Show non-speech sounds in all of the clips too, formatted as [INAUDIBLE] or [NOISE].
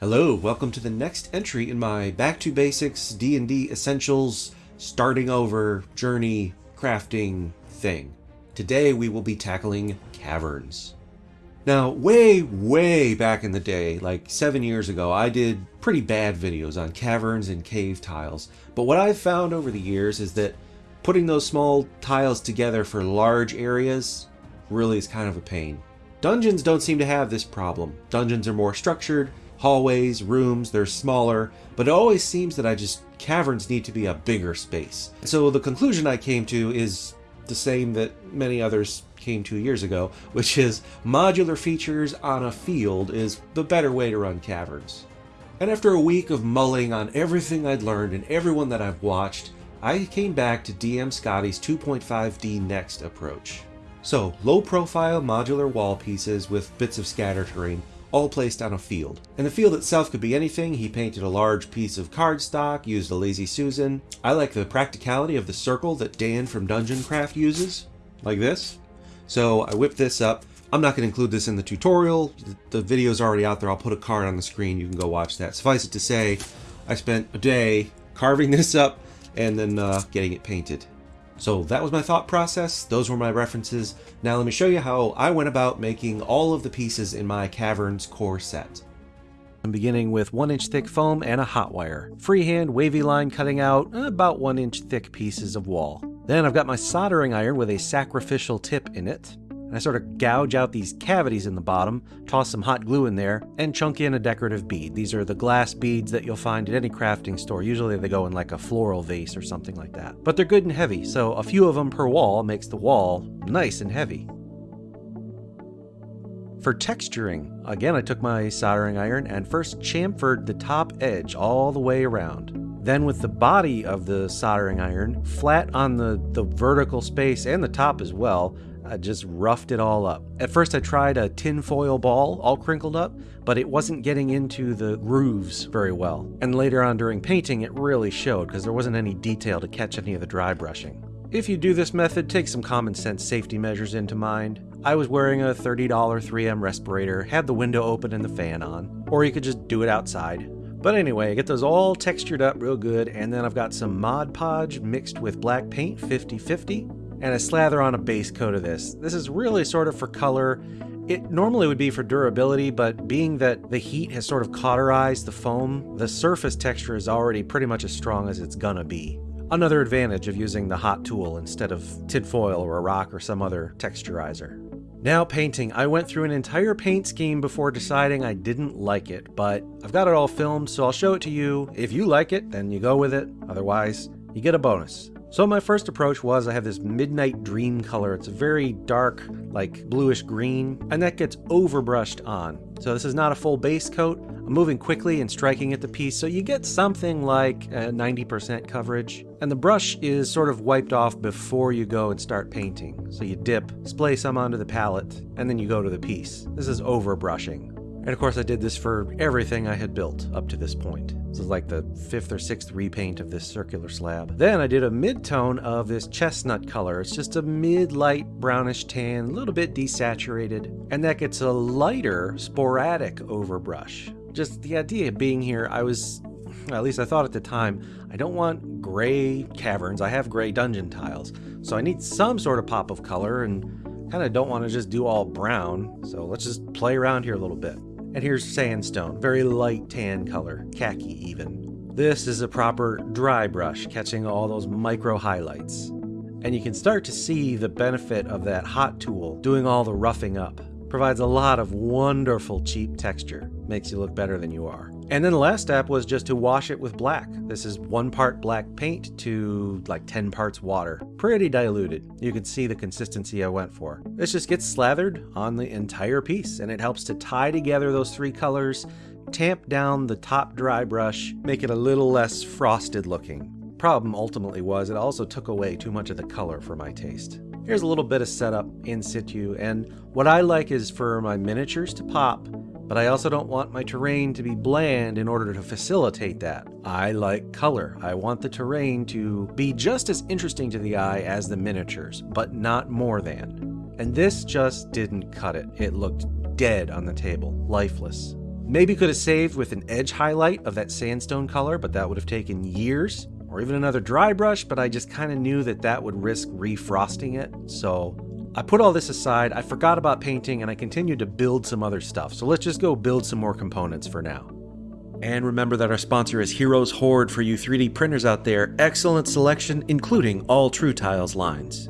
Hello, welcome to the next entry in my Back to Basics D&D Essentials starting over journey crafting thing. Today we will be tackling caverns. Now, way, way back in the day, like seven years ago, I did pretty bad videos on caverns and cave tiles. But what I've found over the years is that putting those small tiles together for large areas really is kind of a pain. Dungeons don't seem to have this problem. Dungeons are more structured, hallways, rooms, they're smaller, but it always seems that I just, caverns need to be a bigger space. So the conclusion I came to is the same that many others came to years ago, which is modular features on a field is the better way to run caverns. And after a week of mulling on everything I'd learned and everyone that I've watched, I came back to DM Scotty's 2.5D Next approach. So, low profile modular wall pieces with bits of scatter terrain all placed on a field. And the field itself could be anything. He painted a large piece of cardstock, used a Lazy Susan. I like the practicality of the circle that Dan from Dungeon Craft uses, like this. So I whipped this up. I'm not going to include this in the tutorial. The video's already out there. I'll put a card on the screen. You can go watch that. Suffice it to say, I spent a day carving [LAUGHS] this up and then uh, getting it painted. So that was my thought process, those were my references. Now let me show you how I went about making all of the pieces in my Caverns core set. I'm beginning with 1 inch thick foam and a hot wire. Freehand wavy line cutting out about 1 inch thick pieces of wall. Then I've got my soldering iron with a sacrificial tip in it. And I sort of gouge out these cavities in the bottom, toss some hot glue in there, and chunk in a decorative bead. These are the glass beads that you'll find at any crafting store. Usually they go in like a floral vase or something like that. But they're good and heavy, so a few of them per wall makes the wall nice and heavy. For texturing, again I took my soldering iron and first chamfered the top edge all the way around. Then with the body of the soldering iron, flat on the, the vertical space and the top as well, I just roughed it all up. At first I tried a tinfoil ball, all crinkled up, but it wasn't getting into the grooves very well. And later on during painting it really showed because there wasn't any detail to catch any of the dry brushing. If you do this method, take some common sense safety measures into mind. I was wearing a $30 3M respirator, had the window open and the fan on, or you could just do it outside. But anyway, get those all textured up real good, and then I've got some Mod Podge mixed with black paint 50-50, and I slather on a base coat of this. This is really sort of for color. It normally would be for durability, but being that the heat has sort of cauterized the foam, the surface texture is already pretty much as strong as it's gonna be. Another advantage of using the hot tool instead of tinfoil or a rock or some other texturizer. Now painting. I went through an entire paint scheme before deciding I didn't like it, but I've got it all filmed, so I'll show it to you. If you like it, then you go with it. Otherwise, you get a bonus. So my first approach was I have this midnight dream color. It's a very dark, like bluish green, and that gets overbrushed on. So this is not a full base coat. I'm moving quickly and striking at the piece, so you get something like 90% coverage. And the brush is sort of wiped off before you go and start painting. So you dip, splay some onto the palette, and then you go to the piece. This is overbrushing. And of course I did this for everything I had built up to this point. This is like the fifth or sixth repaint of this circular slab. Then I did a mid-tone of this chestnut color. It's just a mid-light brownish tan, a little bit desaturated, and that gets a lighter sporadic overbrush. Just the idea of being here, I was at least I thought at the time, I don't want gray caverns. I have gray dungeon tiles. So I need some sort of pop of color and kind of don't want to just do all brown. So let's just play around here a little bit. And here's sandstone, very light tan color, khaki even. This is a proper dry brush, catching all those micro highlights. And you can start to see the benefit of that hot tool doing all the roughing up. Provides a lot of wonderful cheap texture, makes you look better than you are. And then the last step was just to wash it with black. This is one part black paint to like 10 parts water. Pretty diluted. You can see the consistency I went for. This just gets slathered on the entire piece and it helps to tie together those three colors, tamp down the top dry brush, make it a little less frosted looking. Problem ultimately was it also took away too much of the color for my taste. Here's a little bit of setup in situ, and what I like is for my miniatures to pop, but I also don't want my terrain to be bland in order to facilitate that. I like color. I want the terrain to be just as interesting to the eye as the miniatures, but not more than. And this just didn't cut it. It looked dead on the table, lifeless. Maybe could have saved with an edge highlight of that sandstone color, but that would have taken years. Or even another dry brush, but I just kind of knew that that would risk refrosting it. So I put all this aside, I forgot about painting, and I continued to build some other stuff. So let's just go build some more components for now. And remember that our sponsor is Heroes Horde for you 3D printers out there. Excellent selection, including all True Tiles lines.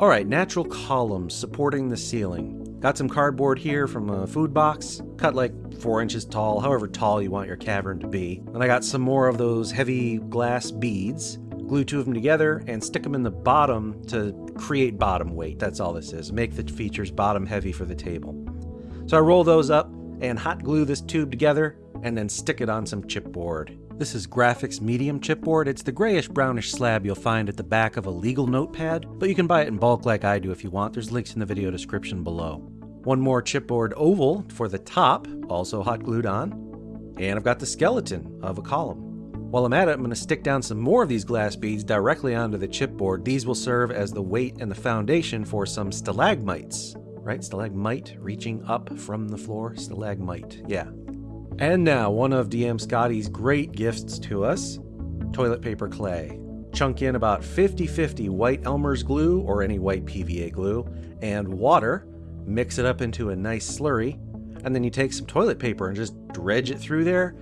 Alright, natural columns supporting the ceiling. Got some cardboard here from a food box, cut like 4 inches tall, however tall you want your cavern to be. And I got some more of those heavy glass beads, glue two of them together, and stick them in the bottom to create bottom weight. That's all this is. Make the features bottom heavy for the table. So I roll those up and hot glue this tube together and then stick it on some chipboard. This is Graphics Medium chipboard. It's the grayish brownish slab you'll find at the back of a legal notepad, but you can buy it in bulk like I do if you want. There's links in the video description below. One more chipboard oval for the top, also hot glued on. And I've got the skeleton of a column. While I'm at it, I'm going to stick down some more of these glass beads directly onto the chipboard. These will serve as the weight and the foundation for some stalagmites. Right? Stalagmite reaching up from the floor. Stalagmite. Yeah. And now, one of DM Scotty's great gifts to us toilet paper clay. Chunk in about 50 50 white Elmer's glue or any white PVA glue and water mix it up into a nice slurry, and then you take some toilet paper and just dredge it through there,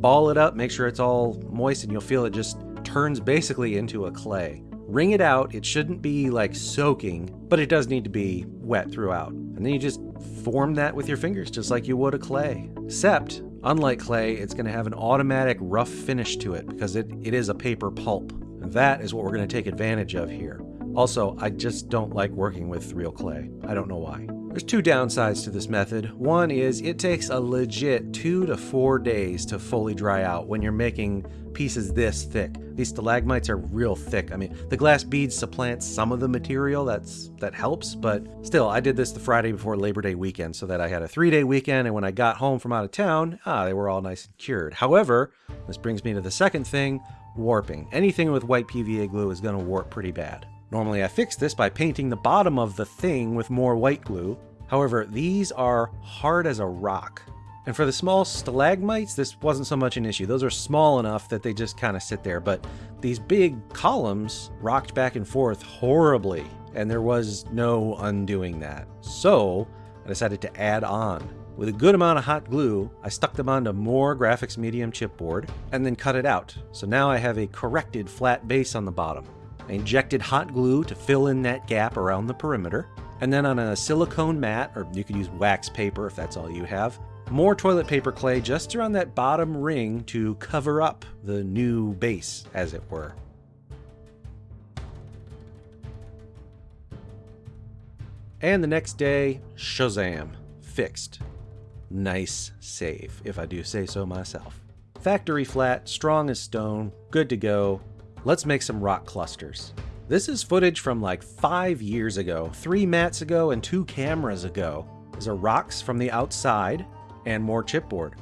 ball it up, make sure it's all moist, and you'll feel it just turns basically into a clay. Wring it out, it shouldn't be like soaking, but it does need to be wet throughout. And then you just form that with your fingers, just like you would a clay. Except, unlike clay, it's going to have an automatic rough finish to it because it, it is a paper pulp. And that is what we're going to take advantage of here. Also, I just don't like working with real clay. I don't know why. There's two downsides to this method. One is it takes a legit two to four days to fully dry out when you're making pieces this thick. These stalagmites are real thick. I mean, the glass beads supplant some of the material that's that helps, but still, I did this the Friday before Labor Day weekend so that I had a three-day weekend, and when I got home from out of town, ah, they were all nice and cured. However, this brings me to the second thing, warping. Anything with white PVA glue is going to warp pretty bad. Normally I fix this by painting the bottom of the thing with more white glue. However, these are hard as a rock. And for the small stalagmites, this wasn't so much an issue. Those are small enough that they just kind of sit there. But these big columns rocked back and forth horribly, and there was no undoing that. So I decided to add on. With a good amount of hot glue, I stuck them onto more graphics medium chipboard and then cut it out. So now I have a corrected flat base on the bottom. I injected hot glue to fill in that gap around the perimeter. And then on a silicone mat, or you could use wax paper if that's all you have, more toilet paper clay just around that bottom ring to cover up the new base, as it were. And the next day, Shazam, fixed. Nice save, if I do say so myself. Factory flat, strong as stone, good to go, Let's make some rock clusters. This is footage from like five years ago, three mats ago, and two cameras ago. These are rocks from the outside and more chipboard.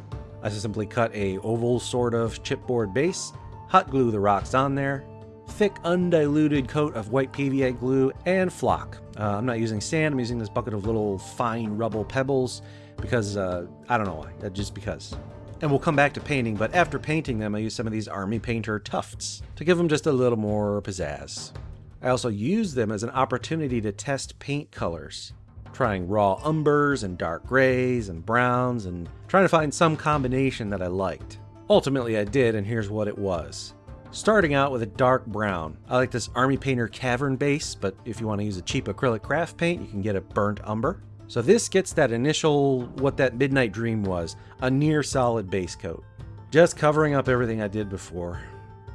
I simply cut a oval sort of chipboard base, hot glue the rocks on there, thick undiluted coat of white PVA glue, and flock. Uh, I'm not using sand, I'm using this bucket of little fine rubble pebbles because uh, I don't know why, just because. And we'll come back to painting, but after painting them, I use some of these Army Painter tufts to give them just a little more pizzazz. I also use them as an opportunity to test paint colors, trying raw umbers and dark grays and browns and trying to find some combination that I liked. Ultimately I did, and here's what it was. Starting out with a dark brown. I like this Army Painter Cavern base, but if you want to use a cheap acrylic craft paint, you can get a burnt umber. So this gets that initial, what that Midnight Dream was, a near solid base coat. Just covering up everything I did before.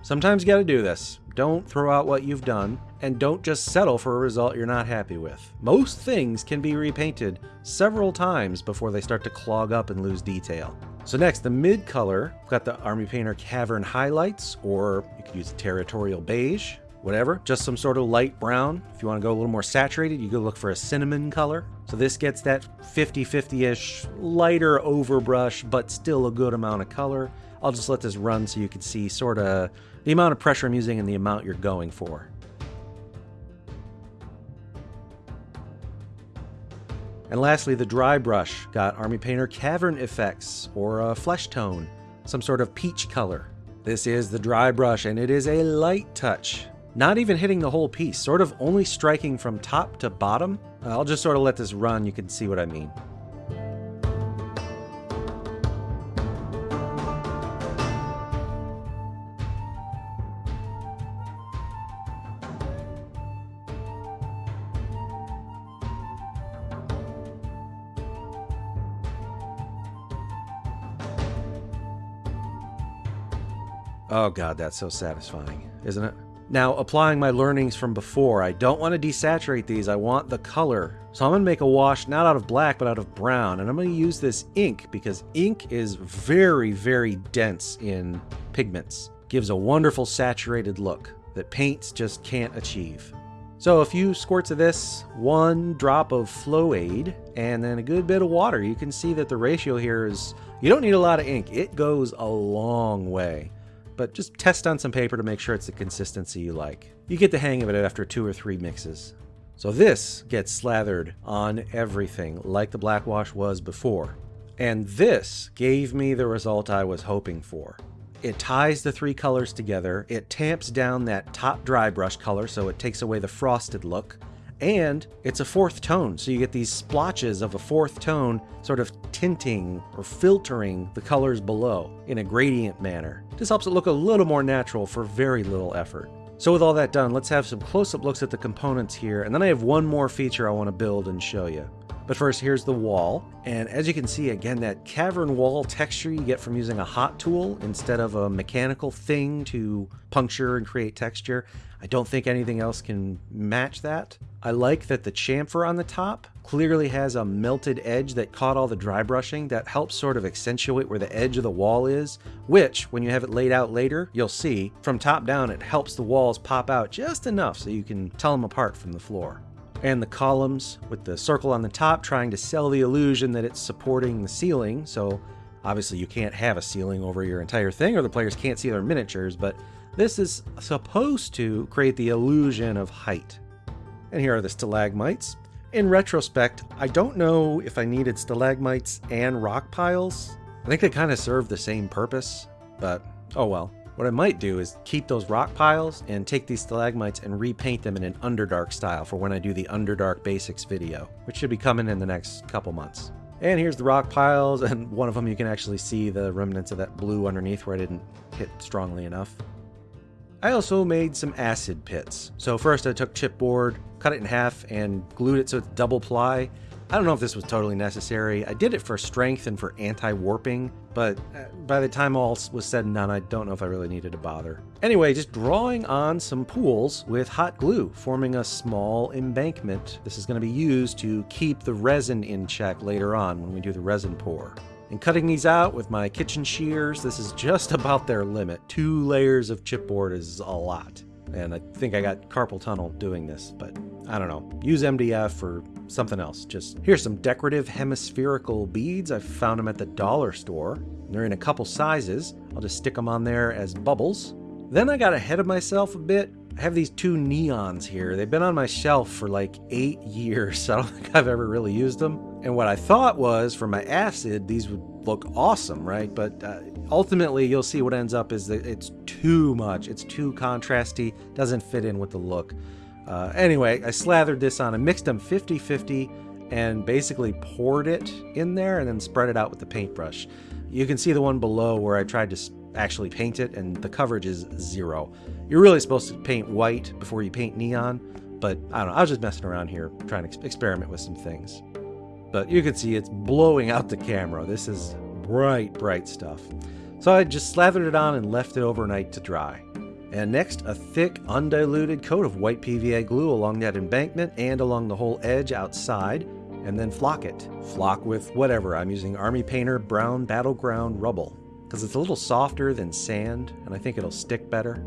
Sometimes you gotta do this. Don't throw out what you've done, and don't just settle for a result you're not happy with. Most things can be repainted several times before they start to clog up and lose detail. So next, the mid color, we've got the Army Painter Cavern Highlights, or you could use Territorial Beige, whatever, just some sort of light brown. If you want to go a little more saturated, you go look for a cinnamon color. So this gets that 50-50-ish lighter overbrush, but still a good amount of color. I'll just let this run so you can see sort of the amount of pressure I'm using and the amount you're going for. And lastly, the dry brush got Army Painter Cavern Effects, or a flesh tone, some sort of peach color. This is the dry brush, and it is a light touch. Not even hitting the whole piece, sort of only striking from top to bottom. I'll just sort of let this run, you can see what I mean. Oh god, that's so satisfying, isn't it? Now, applying my learnings from before, I don't want to desaturate these, I want the color. So I'm going to make a wash not out of black, but out of brown. And I'm going to use this ink because ink is very, very dense in pigments. Gives a wonderful saturated look that paints just can't achieve. So a few squirts of this, one drop of Flow Aid, and then a good bit of water. You can see that the ratio here is, you don't need a lot of ink. It goes a long way but just test on some paper to make sure it's the consistency you like. You get the hang of it after two or three mixes. So this gets slathered on everything like the black wash was before. And this gave me the result I was hoping for. It ties the three colors together, it tamps down that top dry brush color so it takes away the frosted look, and it's a fourth tone, so you get these splotches of a fourth tone sort of tinting or filtering the colors below in a gradient manner. This helps it look a little more natural for very little effort. So with all that done, let's have some close-up looks at the components here, and then I have one more feature I want to build and show you. But first, here's the wall. And as you can see, again, that cavern wall texture you get from using a hot tool instead of a mechanical thing to puncture and create texture. I don't think anything else can match that. I like that the chamfer on the top clearly has a melted edge that caught all the dry brushing that helps sort of accentuate where the edge of the wall is, which, when you have it laid out later, you'll see, from top down it helps the walls pop out just enough so you can tell them apart from the floor and the columns with the circle on the top trying to sell the illusion that it's supporting the ceiling. So obviously you can't have a ceiling over your entire thing or the players can't see their miniatures, but this is supposed to create the illusion of height. And here are the stalagmites. In retrospect, I don't know if I needed stalagmites and rock piles. I think they kind of serve the same purpose, but oh well. What I might do is keep those rock piles and take these stalagmites and repaint them in an Underdark style for when I do the Underdark Basics video, which should be coming in the next couple months. And here's the rock piles, [LAUGHS] and one of them you can actually see the remnants of that blue underneath where I didn't hit strongly enough. I also made some acid pits. So first I took chipboard, cut it in half, and glued it so it's double ply, I don't know if this was totally necessary. I did it for strength and for anti-warping, but uh, by the time all was said and done, I don't know if I really needed to bother. Anyway, just drawing on some pools with hot glue, forming a small embankment. This is going to be used to keep the resin in check later on when we do the resin pour. And cutting these out with my kitchen shears, this is just [LAUGHS] about their limit. Two layers of chipboard is a lot. And I think I got carpal tunnel doing this, but I don't know. Use MDF or something else. Just here's some decorative hemispherical beads. I found them at the dollar store. They're in a couple sizes. I'll just stick them on there as bubbles. Then I got ahead of myself a bit. I have these two neons here. They've been on my shelf for like eight [LAUGHS] years. I don't [LAUGHS] think I've ever really used them. And what I thought was for my acid, these would look awesome, right? But uh, ultimately, you'll see what ends up is that it's too much. It's too contrasty, doesn't fit in with the look. Uh, anyway, I slathered this on and mixed them 50-50 and basically poured it in there and then spread it out with the paintbrush. You can see the one below where I tried to actually paint it and the coverage is zero. You're really supposed to paint white before you paint neon, but I don't know, I was just messing around here trying to experiment with some things. But you can see it's blowing out the camera. This is bright, bright stuff. So I just slathered it on and left it overnight to dry. And next, a thick, undiluted coat of white PVA glue along that embankment and along the whole edge outside, and then flock it. Flock with whatever. I'm using Army Painter Brown Battleground Rubble, because it's a little softer than sand, and I think it'll stick better.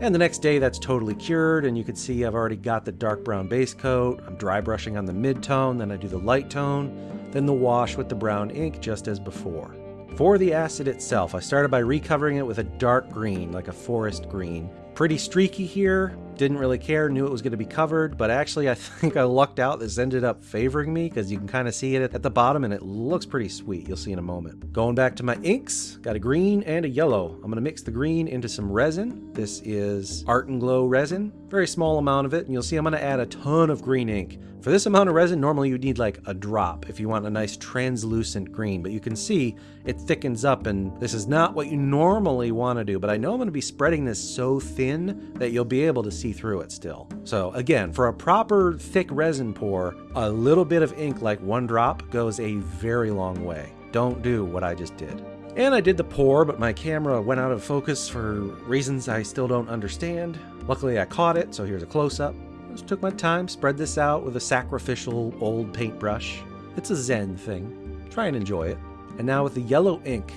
And the next day that's totally cured, and you can see I've already got the dark brown base coat. I'm dry brushing on the mid-tone, then I do the light tone, then the wash with the brown ink just as before. For the acid itself, I started by recovering it with a dark green, like a forest green. Pretty streaky here, didn't really care, knew it was going to be covered, but actually I [LAUGHS] think I lucked out. This ended up favoring me because you can kind of see it at the bottom and it looks pretty sweet. You'll see in a moment. Going back to my inks, got a green and a yellow. I'm going to mix the green into some resin. This is Art and Glow resin, very small amount of it, and you'll see I'm going to add a ton of green ink. For this amount of resin, normally you'd need like a drop if you want a nice translucent green, but you can see it thickens up and this is not what you normally want to do, but I know I'm going to be spreading this so thin that you'll be able to see through it still. So again, for a proper thick resin pour, a little bit of ink like one drop goes a very long way. Don't do what I just did. And I did the pour, but my camera went out of focus for reasons I still don't understand. Luckily I caught it, so here's a close-up. Just took my time, spread this out with a sacrificial old paintbrush. It's a zen thing. Try and enjoy it. And now with the yellow ink,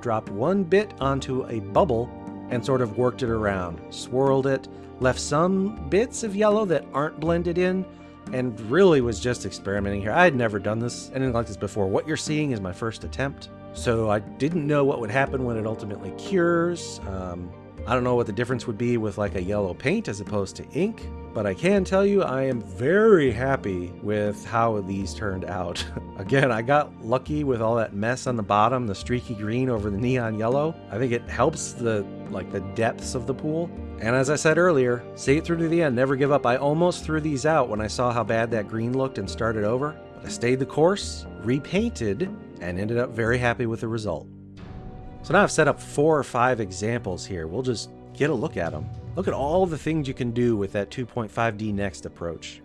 dropped one bit onto a bubble and sort of worked it around. Swirled it, left some bits of yellow that aren't blended in, and really was just experimenting here. I had never done this, anything like this before. What you're seeing is my first attempt. So I didn't know what would happen when it ultimately cures. Um, I don't know what the difference would be with like a yellow paint as opposed to ink, but I can tell you I am very happy with how these turned out. [LAUGHS] Again, I got lucky with all that mess on the bottom, the streaky green over the neon yellow. I think it helps the like the depths of the pool. And as I said earlier, see it through to the end, never give up. I almost threw these out when I saw how bad that green looked and started over, but I stayed the course, repainted, and ended up very happy with the result. So now I've set up four or five examples here. We'll just get a look at them. Look at all the things you can do with that 2.5D Next approach.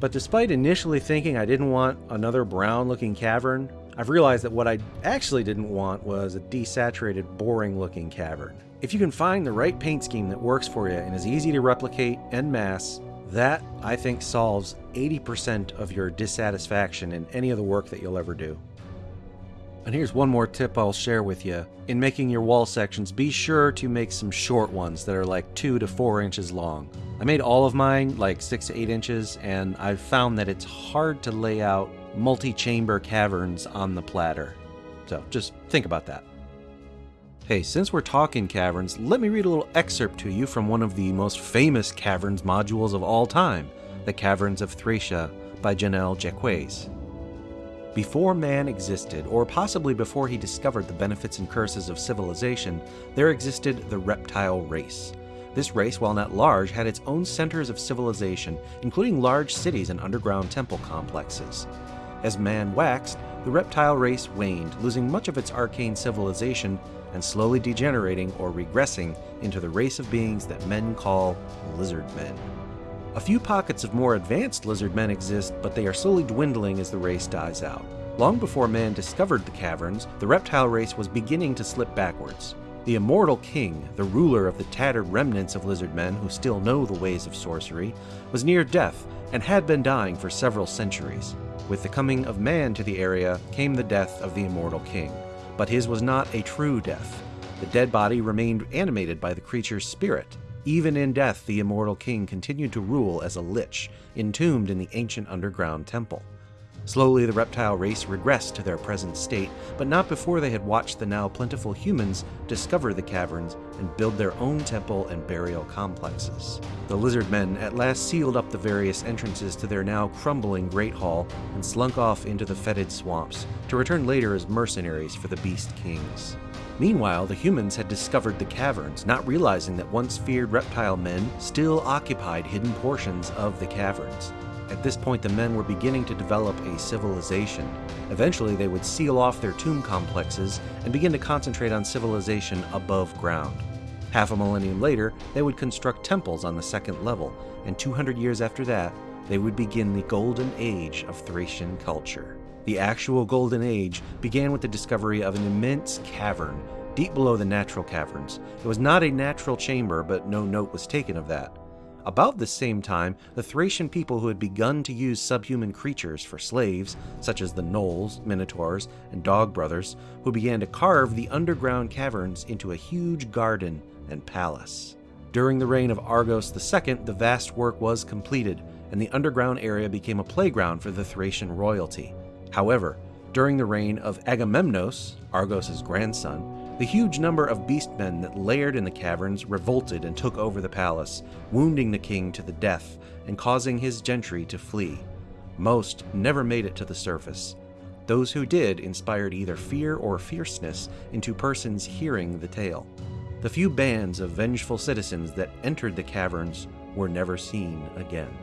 But despite initially thinking I didn't want another brown looking cavern, I've realized that what I actually didn't want was a desaturated, boring looking cavern. If you can find the right paint scheme that works for you and is easy to replicate en masse, that, I think, solves 80% of your dissatisfaction in any of the work that you'll ever do. And here's one more tip I'll share with you. In making your wall sections, be sure to make some short ones that are like 2 to 4 inches long. I made all of mine like 6 to 8 inches, and I've found that it's hard to lay out multi-chamber caverns on the platter. So just think about that. Hey, since we're talking caverns, let me read a little excerpt to you from one of the most famous caverns modules of all time, The Caverns of Thracia by Jennell Jaquays. Before man existed, or possibly before he discovered the benefits and curses of civilization, there existed the reptile race. This race, while not large, had its own centers of civilization, including large cities and underground temple complexes. As man waxed, the reptile race waned, losing much of its arcane civilization and slowly degenerating or regressing into the race of beings that men call lizard men. A few pockets of more advanced lizard men exist, but they are slowly dwindling as the race dies out. Long before man discovered the caverns, the reptile race was beginning to slip backwards. The immortal king, the ruler of the tattered remnants of lizard men who still know the ways of sorcery, was near death and had been dying for several centuries. With the coming of man to the area came the death of the immortal king. But his was not a true death. The dead body remained animated by the creature's spirit, even in death, the immortal king continued to rule as a lich, entombed in the ancient underground temple. Slowly, the reptile race regressed to their present state, but not before they had watched the now plentiful humans discover the caverns and build their own temple and burial complexes. The lizard men at last sealed up the various entrances to their now crumbling Great Hall and slunk off into the fetid swamps, to return later as mercenaries for the Beast Kings. Meanwhile, the humans had discovered the caverns, not realizing that once feared reptile men still occupied hidden portions of the caverns. At this point, the men were beginning to develop a civilization. Eventually, they would seal off their tomb complexes and begin to concentrate on civilization above ground. Half a millennium later, they would construct temples on the second level, and 200 years after that, they would begin the golden age of Thracian culture. The actual Golden Age began with the discovery of an immense cavern deep below the natural caverns. It was not a natural chamber, but no note was taken of that. About the same time, the Thracian people who had begun to use subhuman creatures for slaves, such as the Gnolls, Minotaurs, and Dog Brothers, who began to carve the underground caverns into a huge garden and palace. During the reign of Argos II, the vast work was completed, and the underground area became a playground for the Thracian royalty. However, during the reign of Agamemnos, Argos' grandson, The huge number of beastmen that laired in the caverns revolted and took over the palace, wounding the king to the death and causing his gentry to flee. Most never made it to the surface. Those who did inspired either fear or fierceness into persons hearing the tale. The few bands of vengeful citizens that entered the caverns were never seen again.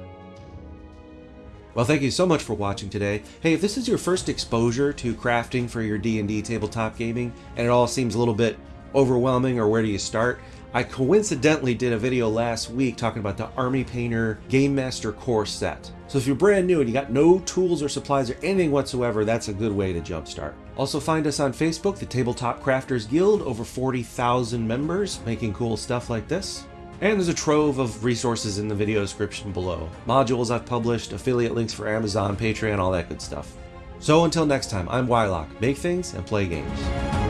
Well, thank you so much for watching today. Hey, if this is your first exposure to crafting for your D&D tabletop gaming, and it all seems a little bit overwhelming or where do you start, I coincidentally did a video last week talking about the Army Painter Game Master Core set. So if you're brand new and you got no tools or supplies or anything whatsoever, that's a good way to jumpstart. Also find us on Facebook, the Tabletop Crafters Guild, over 40,000 members making cool stuff like this. And there's a trove of resources in the video description below. Modules I've published, affiliate links for Amazon, Patreon, all that good stuff. So until next time, I'm Wyloch. Make things and play games.